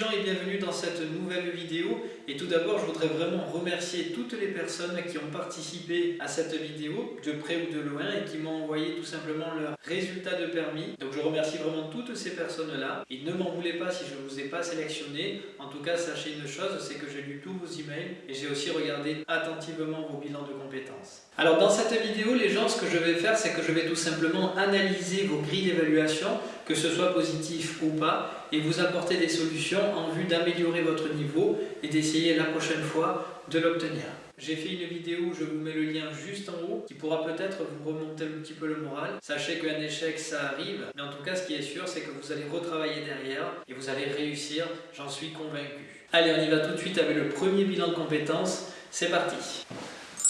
Et bienvenue dans cette nouvelle vidéo. Et tout d'abord, je voudrais vraiment remercier toutes les personnes qui ont participé à cette vidéo, de près ou de loin, et qui m'ont envoyé tout simplement leurs résultats de permis. Donc je remercie vraiment toutes ces personnes-là. Et ne m'en voulez pas si je ne vous ai pas sélectionné. En tout cas, sachez une chose, c'est que j'ai lu tous vos emails et j'ai aussi regardé attentivement vos bilans de compétences. Alors dans cette vidéo, les gens, ce que je vais faire, c'est que je vais tout simplement analyser vos grilles d'évaluation, que ce soit positif ou pas, et vous apporter des solutions en vue d'améliorer votre niveau et d'essayer la prochaine fois de l'obtenir. J'ai fait une vidéo, je vous mets le lien juste en haut, qui pourra peut-être vous remonter un petit peu le moral. Sachez qu'un échec, ça arrive, mais en tout cas, ce qui est sûr, c'est que vous allez retravailler derrière et vous allez réussir, j'en suis convaincu. Allez, on y va tout de suite avec le premier bilan de compétences. C'est parti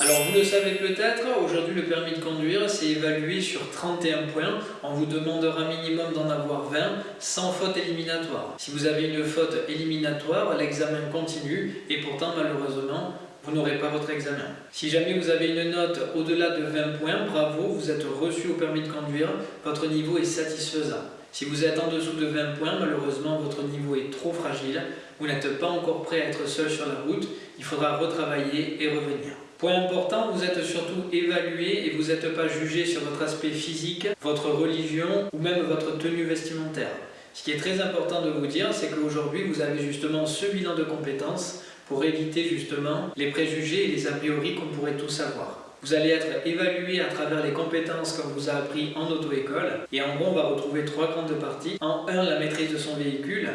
alors vous le savez peut-être, aujourd'hui le permis de conduire c'est évalué sur 31 points. On vous demandera minimum d'en avoir 20 sans faute éliminatoire. Si vous avez une faute éliminatoire, l'examen continue et pourtant malheureusement vous n'aurez pas votre examen. Si jamais vous avez une note au-delà de 20 points, bravo, vous êtes reçu au permis de conduire, votre niveau est satisfaisant. Si vous êtes en dessous de 20 points, malheureusement votre niveau est trop fragile, vous n'êtes pas encore prêt à être seul sur la route, il faudra retravailler et revenir. Point important, vous êtes surtout évalué et vous n'êtes pas jugé sur votre aspect physique, votre religion ou même votre tenue vestimentaire. Ce qui est très important de vous dire, c'est qu'aujourd'hui vous avez justement ce bilan de compétences pour éviter justement les préjugés et les a priori qu'on pourrait tous avoir. Vous allez être évalué à travers les compétences qu'on vous a appris en auto-école. Et en gros, on va retrouver trois grandes parties. En 1, la maîtrise de son véhicule.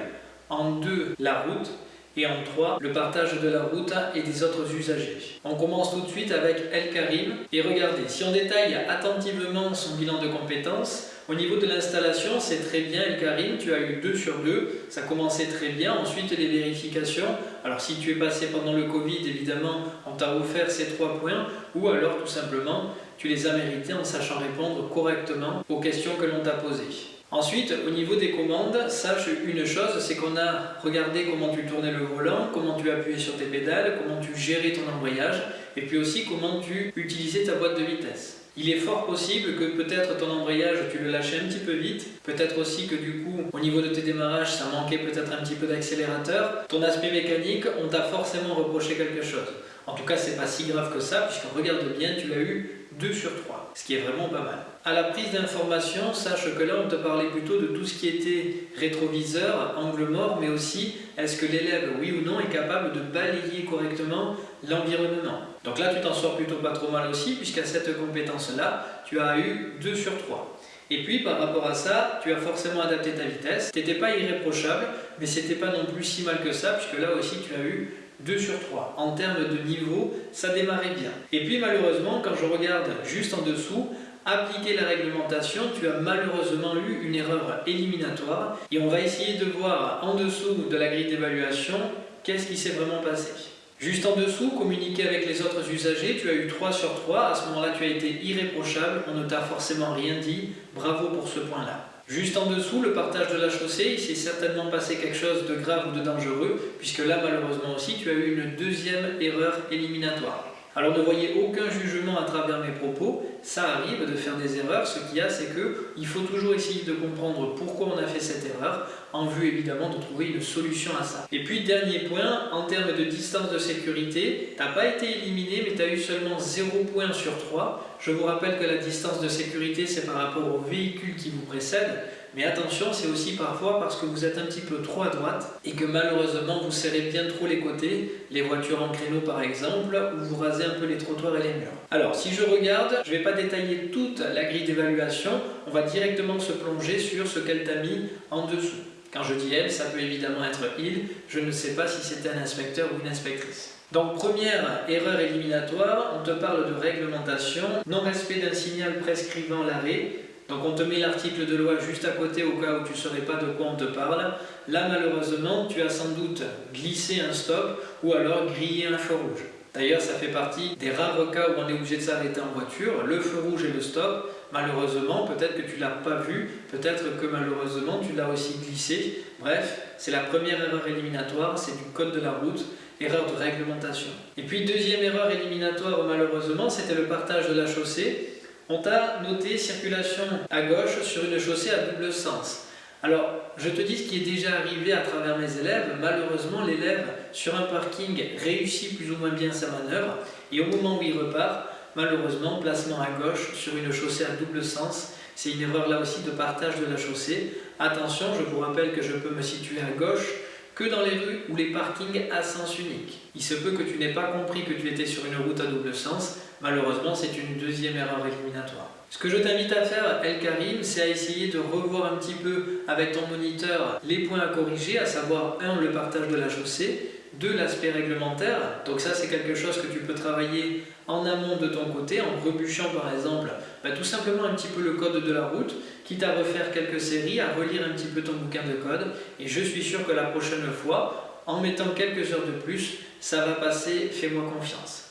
En 2, la route et en 3, le partage de la route et des autres usagers. On commence tout de suite avec El Karim et regardez, si on détaille attentivement son bilan de compétences, au niveau de l'installation, c'est très bien El Karim, tu as eu 2 sur 2, ça commençait très bien. Ensuite, les vérifications, alors si tu es passé pendant le Covid, évidemment, on t'a offert ces 3 points, ou alors tout simplement, tu les as mérités en sachant répondre correctement aux questions que l'on t'a posées. Ensuite, au niveau des commandes, sache une chose, c'est qu'on a regardé comment tu tournais le volant, comment tu appuyais sur tes pédales, comment tu gérais ton embrayage, et puis aussi comment tu utilisais ta boîte de vitesse. Il est fort possible que peut-être ton embrayage, tu le lâchais un petit peu vite, peut-être aussi que du coup, au niveau de tes démarrages, ça manquait peut-être un petit peu d'accélérateur. Ton aspect mécanique, on t'a forcément reproché quelque chose. En tout cas, c'est pas si grave que ça, puisqu'on regarde bien, tu l'as eu 2 sur 3, ce qui est vraiment pas mal. À la prise d'information, sache que là, on te parlait plutôt de tout ce qui était rétroviseur, angle mort, mais aussi est-ce que l'élève, oui ou non, est capable de balayer correctement l'environnement. Donc là, tu t'en sors plutôt pas trop mal aussi, puisqu'à cette compétence-là, tu as eu 2 sur 3. Et puis par rapport à ça, tu as forcément adapté ta vitesse. Tu n'étais pas irréprochable, mais c'était pas non plus si mal que ça, puisque là aussi tu as eu 2 sur 3. En termes de niveau, ça démarrait bien. Et puis malheureusement, quand je regarde juste en dessous, appliquer la réglementation, tu as malheureusement eu une erreur éliminatoire. Et on va essayer de voir en dessous de la grille d'évaluation, qu'est-ce qui s'est vraiment passé. Juste en dessous, communiquer avec les autres usagers, tu as eu 3 sur 3, à ce moment-là tu as été irréprochable, on ne t'a forcément rien dit, bravo pour ce point-là. Juste en dessous, le partage de la chaussée, il s'est certainement passé quelque chose de grave ou de dangereux, puisque là, malheureusement aussi, tu as eu une deuxième erreur éliminatoire. Alors ne voyez aucun jugement à travers mes propos, ça arrive de faire des erreurs, ce qu'il y a c'est qu'il faut toujours essayer de comprendre pourquoi on a fait cette erreur, en vue évidemment de trouver une solution à ça. Et puis dernier point, en termes de distance de sécurité, tu n'as pas été éliminé mais tu as eu seulement 0 points sur 3. Je vous rappelle que la distance de sécurité c'est par rapport au véhicule qui vous précède, mais attention, c'est aussi parfois parce que vous êtes un petit peu trop à droite et que malheureusement vous serrez bien trop les côtés, les voitures en créneau par exemple, ou vous rasez un peu les trottoirs et les murs. Alors si je regarde, je ne vais pas détailler toute la grille d'évaluation, on va directement se plonger sur ce qu'elle t'a mis en dessous. Quand je dis elle, ça peut évidemment être il, je ne sais pas si c'était un inspecteur ou une inspectrice. Donc première erreur éliminatoire, on te parle de réglementation, non-respect d'un signal prescrivant l'arrêt, donc on te met l'article de loi juste à côté au cas où tu ne saurais pas de quoi on te parle. Là malheureusement tu as sans doute glissé un stop ou alors grillé un feu rouge. D'ailleurs ça fait partie des rares cas où on est obligé de s'arrêter en voiture, le feu rouge et le stop. Malheureusement peut-être que tu ne l'as pas vu, peut-être que malheureusement tu l'as aussi glissé. Bref, c'est la première erreur éliminatoire, c'est du code de la route erreur de réglementation. Et puis deuxième erreur éliminatoire malheureusement, c'était le partage de la chaussée. On t'a noté circulation à gauche sur une chaussée à double sens. Alors, je te dis ce qui est déjà arrivé à travers mes élèves. Malheureusement, l'élève, sur un parking, réussit plus ou moins bien sa manœuvre. Et au moment où il repart, malheureusement, placement à gauche sur une chaussée à double sens. C'est une erreur là aussi de partage de la chaussée. Attention, je vous rappelle que je peux me situer à gauche que dans les rues ou les parkings à sens unique. Il se peut que tu n'aies pas compris que tu étais sur une route à double sens. Malheureusement, c'est une deuxième erreur éliminatoire. Ce que je t'invite à faire, El Karim, c'est à essayer de revoir un petit peu avec ton moniteur les points à corriger, à savoir 1. le partage de la chaussée, 2. l'aspect réglementaire. Donc ça, c'est quelque chose que tu peux travailler en amont de ton côté, en rebuchant par exemple bah, tout simplement un petit peu le code de la route, quitte à refaire quelques séries, à relire un petit peu ton bouquin de code. Et je suis sûr que la prochaine fois, en mettant quelques heures de plus, ça va passer, fais-moi confiance.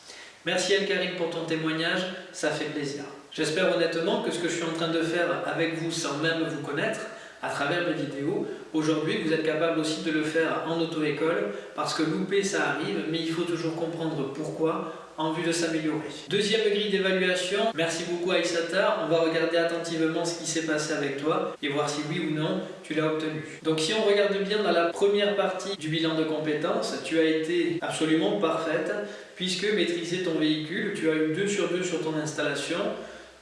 Merci El Karim pour ton témoignage, ça fait plaisir. J'espère honnêtement que ce que je suis en train de faire avec vous sans même vous connaître, à travers mes vidéos, aujourd'hui vous êtes capable aussi de le faire en auto-école, parce que louper ça arrive, mais il faut toujours comprendre pourquoi, en vue de s'améliorer. Deuxième grille d'évaluation, merci beaucoup Aïsata, on va regarder attentivement ce qui s'est passé avec toi et voir si oui ou non tu l'as obtenu. Donc si on regarde bien dans la première partie du bilan de compétences, tu as été absolument parfaite puisque maîtriser ton véhicule, tu as eu 2 sur 2 sur ton installation,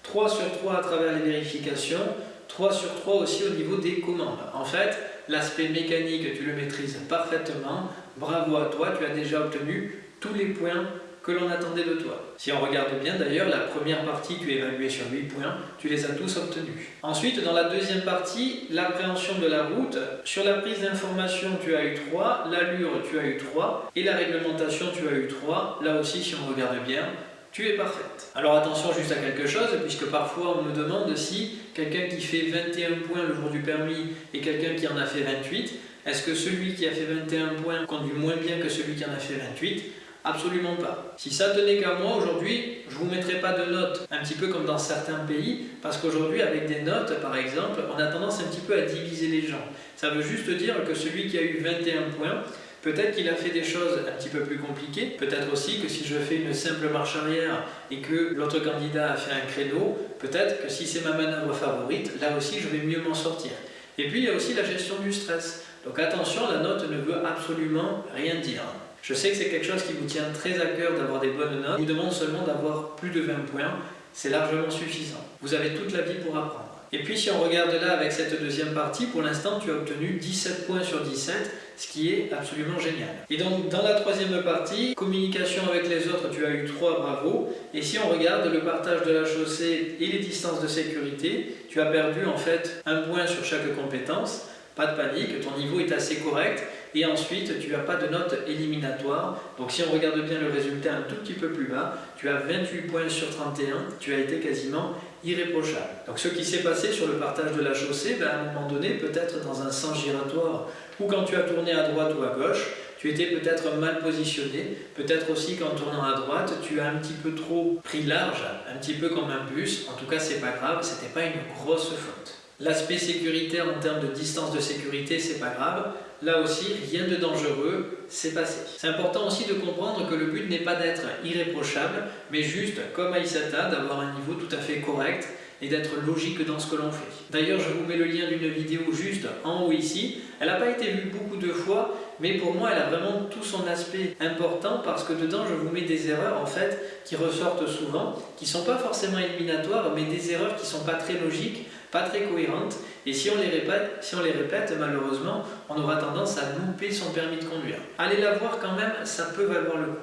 3 sur 3 à travers les vérifications, 3 sur 3 aussi au niveau des commandes. En fait, l'aspect mécanique, tu le maîtrises parfaitement. Bravo à toi, tu as déjà obtenu tous les points que l'on attendait de toi. Si on regarde bien d'ailleurs, la première partie tu es évalué sur 8 points, tu les as tous obtenus. Ensuite, dans la deuxième partie, l'appréhension de la route, sur la prise d'information tu as eu 3, l'allure tu as eu 3, et la réglementation tu as eu 3. Là aussi, si on regarde bien, tu es parfaite. Alors attention juste à quelque chose, puisque parfois on me demande si quelqu'un qui fait 21 points le jour du permis et quelqu'un qui en a fait 28, est-ce que celui qui a fait 21 points conduit moins bien que celui qui en a fait 28 Absolument pas. Si ça tenait qu'à moi, aujourd'hui, je ne vous mettrais pas de notes, un petit peu comme dans certains pays, parce qu'aujourd'hui, avec des notes, par exemple, on a tendance un petit peu à diviser les gens. Ça veut juste dire que celui qui a eu 21 points, Peut-être qu'il a fait des choses un petit peu plus compliquées, peut-être aussi que si je fais une simple marche arrière et que l'autre candidat a fait un créneau, peut-être que si c'est ma manœuvre favorite, là aussi je vais mieux m'en sortir. Et puis il y a aussi la gestion du stress. Donc attention, la note ne veut absolument rien dire. Je sais que c'est quelque chose qui vous tient très à cœur d'avoir des bonnes notes. Je vous demande seulement d'avoir plus de 20 points. C'est largement suffisant. Vous avez toute la vie pour apprendre. Et puis si on regarde là avec cette deuxième partie, pour l'instant tu as obtenu 17 points sur 17, ce qui est absolument génial. Et donc dans la troisième partie, communication avec les autres, tu as eu 3 bravo. Et si on regarde le partage de la chaussée et les distances de sécurité, tu as perdu en fait un point sur chaque compétence. Pas de panique, ton niveau est assez correct. Et ensuite, tu n'as pas de note éliminatoire. Donc si on regarde bien le résultat un tout petit peu plus bas, tu as 28 points sur 31, tu as été quasiment irréprochable. Donc ce qui s'est passé sur le partage de la chaussée, ben, à un moment donné, peut-être dans un sens giratoire, ou quand tu as tourné à droite ou à gauche, tu étais peut-être mal positionné, peut-être aussi qu'en tournant à droite, tu as un petit peu trop pris large, un petit peu comme un bus, en tout cas c'est pas grave, c'était pas une grosse faute. L'aspect sécuritaire en termes de distance de sécurité, c'est pas grave. Là aussi, rien de dangereux, c'est passé. C'est important aussi de comprendre que le but n'est pas d'être irréprochable, mais juste, comme Aïsata, d'avoir un niveau tout à fait correct et d'être logique dans ce que l'on fait. D'ailleurs, je vous mets le lien d'une vidéo juste en haut ici. Elle n'a pas été vue beaucoup de fois, mais pour moi, elle a vraiment tout son aspect important parce que dedans, je vous mets des erreurs en fait qui ressortent souvent, qui ne sont pas forcément éliminatoires, mais des erreurs qui ne sont pas très logiques pas très cohérentes, et si on, les répète, si on les répète, malheureusement, on aura tendance à louper son permis de conduire. Allez la voir quand même, ça peut valoir le coup.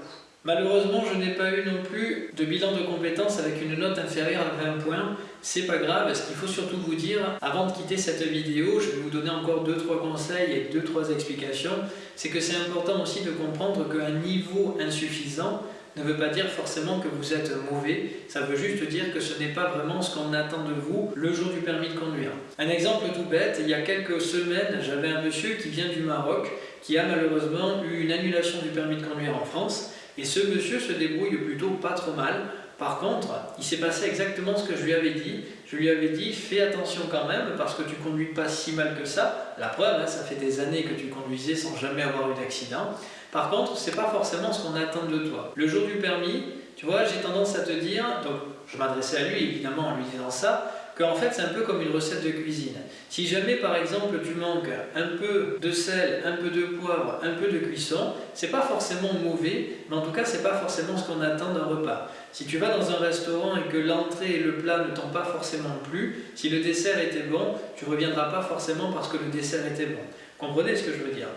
Malheureusement, je n'ai pas eu non plus de bilan de compétences avec une note inférieure à 20 points. C'est pas grave, ce qu'il faut surtout vous dire, avant de quitter cette vidéo, je vais vous donner encore 2-3 conseils et 2-3 explications, c'est que c'est important aussi de comprendre qu'un niveau insuffisant, ne veut pas dire forcément que vous êtes mauvais, ça veut juste dire que ce n'est pas vraiment ce qu'on attend de vous le jour du permis de conduire. Un exemple tout bête, il y a quelques semaines, j'avais un monsieur qui vient du Maroc, qui a malheureusement eu une annulation du permis de conduire en France, et ce monsieur se débrouille plutôt pas trop mal. Par contre, il s'est passé exactement ce que je lui avais dit. Je lui avais dit, fais attention quand même, parce que tu conduis pas si mal que ça. La preuve, hein, ça fait des années que tu conduisais sans jamais avoir eu d'accident. Par contre, c'est pas forcément ce qu'on attend de toi. Le jour du permis, tu vois, j'ai tendance à te dire, donc je m'adressais à lui évidemment en lui disant ça, qu'en fait c'est un peu comme une recette de cuisine. Si jamais par exemple tu manques un peu de sel, un peu de poivre, un peu de cuisson, c'est pas forcément mauvais, mais en tout cas c'est pas forcément ce qu'on attend d'un repas. Si tu vas dans un restaurant et que l'entrée et le plat ne t'ont pas forcément plu, si le dessert était bon, tu reviendras pas forcément parce que le dessert était bon. Comprenez ce que je veux dire?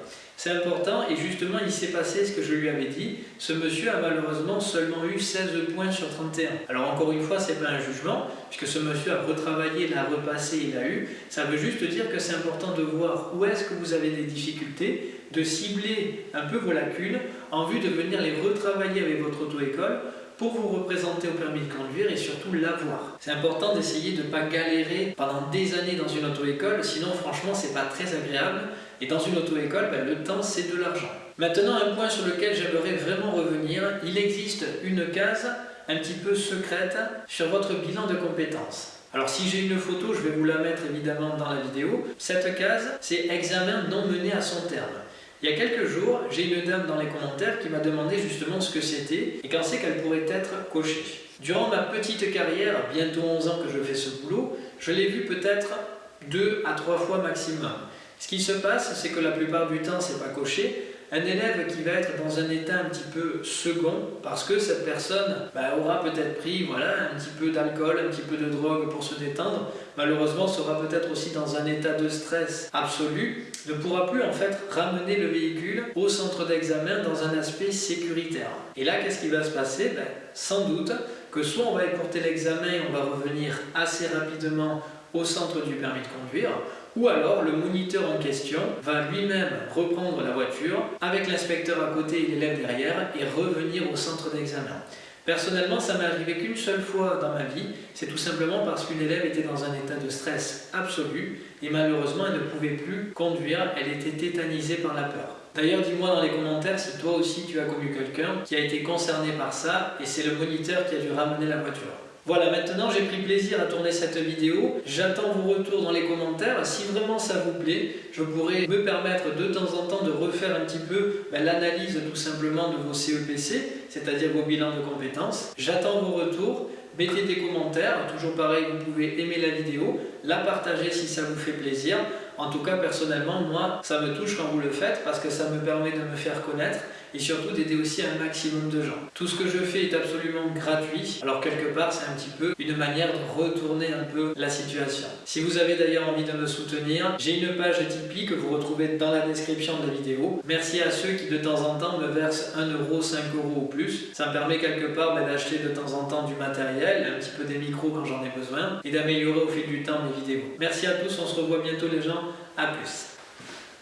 C'est important et justement il s'est passé ce que je lui avais dit. Ce monsieur a malheureusement seulement eu 16 points sur 31. Alors encore une fois, c'est pas un jugement, puisque ce monsieur a retravaillé, l'a repassé, il a eu. Ça veut juste dire que c'est important de voir où est-ce que vous avez des difficultés, de cibler un peu vos lacunes en vue de venir les retravailler avec votre auto-école pour vous représenter au permis de conduire et surtout l'avoir. C'est important d'essayer de ne pas galérer pendant des années dans une auto-école, sinon franchement c'est pas très agréable. Et dans une auto-école, ben, le temps c'est de l'argent. Maintenant un point sur lequel j'aimerais vraiment revenir, il existe une case un petit peu secrète sur votre bilan de compétences. Alors si j'ai une photo, je vais vous la mettre évidemment dans la vidéo. Cette case, c'est examen non mené à son terme. Il y a quelques jours, j'ai une dame dans les commentaires qui m'a demandé justement ce que c'était et quand c'est qu'elle pourrait être cochée. Durant ma petite carrière, bientôt 11 ans que je fais ce boulot, je l'ai vu peut-être deux à trois fois maximum. Ce qui se passe, c'est que la plupart du temps, c'est pas coché, un élève qui va être dans un état un petit peu second, parce que cette personne bah, aura peut-être pris voilà, un petit peu d'alcool, un petit peu de drogue pour se détendre, malheureusement sera peut-être aussi dans un état de stress absolu, ne pourra plus en fait ramener le véhicule au centre d'examen dans un aspect sécuritaire. Et là, qu'est-ce qui va se passer? Ben, Sans doute que soit on va écourter l'examen et on va revenir assez rapidement au centre du permis de conduire, ou alors le moniteur en question va lui-même reprendre la voiture avec l'inspecteur à côté et l'élève derrière et revenir au centre d'examen. Personnellement, ça m'est arrivé qu'une seule fois dans ma vie, c'est tout simplement parce qu'une élève était dans un état de stress absolu et malheureusement elle ne pouvait plus conduire, elle était tétanisée par la peur. D'ailleurs, dis-moi dans les commentaires si toi aussi tu as connu quelqu'un qui a été concerné par ça et c'est le moniteur qui a dû ramener la voiture. Voilà, maintenant j'ai pris plaisir à tourner cette vidéo. J'attends vos retours dans les commentaires. Si vraiment ça vous plaît, je pourrais me permettre de temps en temps de refaire un petit peu ben, l'analyse tout simplement de vos CEPC, c'est-à-dire vos bilans de compétences. J'attends vos retours. Mettez des commentaires, toujours pareil, vous pouvez aimer la vidéo, la partager si ça vous fait plaisir. En tout cas, personnellement, moi, ça me touche quand vous le faites parce que ça me permet de me faire connaître et surtout d'aider aussi un maximum de gens. Tout ce que je fais est absolument gratuit, alors quelque part c'est un petit peu une manière de retourner un peu la situation. Si vous avez d'ailleurs envie de me soutenir, j'ai une page Tipeee que vous retrouvez dans la description de la vidéo. Merci à ceux qui de temps en temps me versent 1 euro, 5 euros ou plus. Ça me permet quelque part ben, d'acheter de temps en temps du matériel, un petit peu des micros quand j'en ai besoin, et d'améliorer au fil du temps mes vidéos. Merci à tous, on se revoit bientôt les gens, à plus